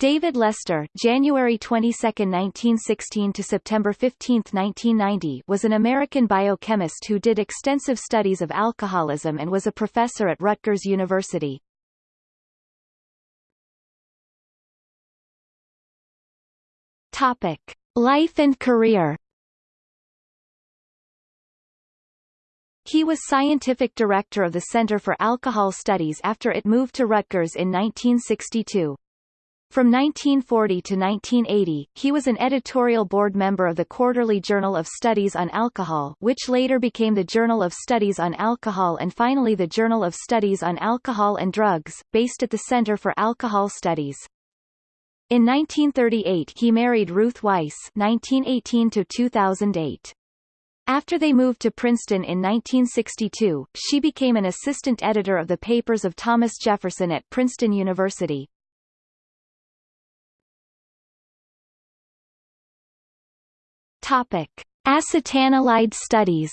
David Lester January 22, 1916 to September 15, 1990 was an American biochemist who did extensive studies of alcoholism and was a professor at Rutgers University. Topic. Life and career He was scientific director of the Center for Alcohol Studies after it moved to Rutgers in 1962. From 1940 to 1980, he was an editorial board member of the Quarterly Journal of Studies on Alcohol which later became the Journal of Studies on Alcohol and finally the Journal of Studies on Alcohol and Drugs, based at the Center for Alcohol Studies. In 1938 he married Ruth Weiss 1918-2008. After they moved to Princeton in 1962, she became an assistant editor of the papers of Thomas Jefferson at Princeton University. Topic: Acetanilide studies.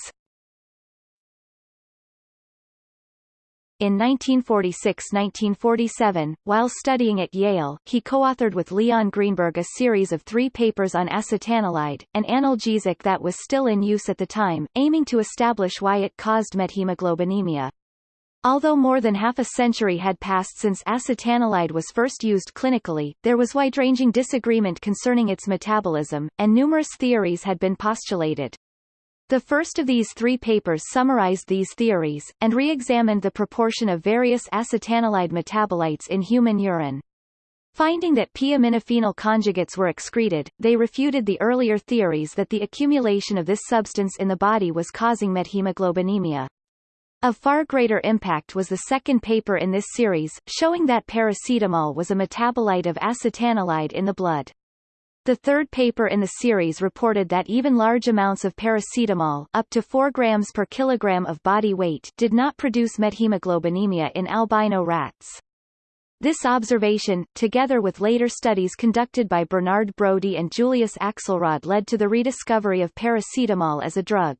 In 1946–1947, while studying at Yale, he co-authored with Leon Greenberg a series of three papers on acetanilide, an analgesic that was still in use at the time, aiming to establish why it caused methemoglobinemia. Although more than half a century had passed since acetanilide was first used clinically, there was wide-ranging disagreement concerning its metabolism, and numerous theories had been postulated. The first of these three papers summarized these theories, and re-examined the proportion of various acetanilide metabolites in human urine. Finding that p-aminophenol conjugates were excreted, they refuted the earlier theories that the accumulation of this substance in the body was causing methemoglobinemia. Of far greater impact was the second paper in this series, showing that paracetamol was a metabolite of acetanilide in the blood. The third paper in the series reported that even large amounts of paracetamol up to 4 grams per kilogram of body weight did not produce methemoglobinemia in albino rats. This observation, together with later studies conducted by Bernard Brodie and Julius Axelrod led to the rediscovery of paracetamol as a drug.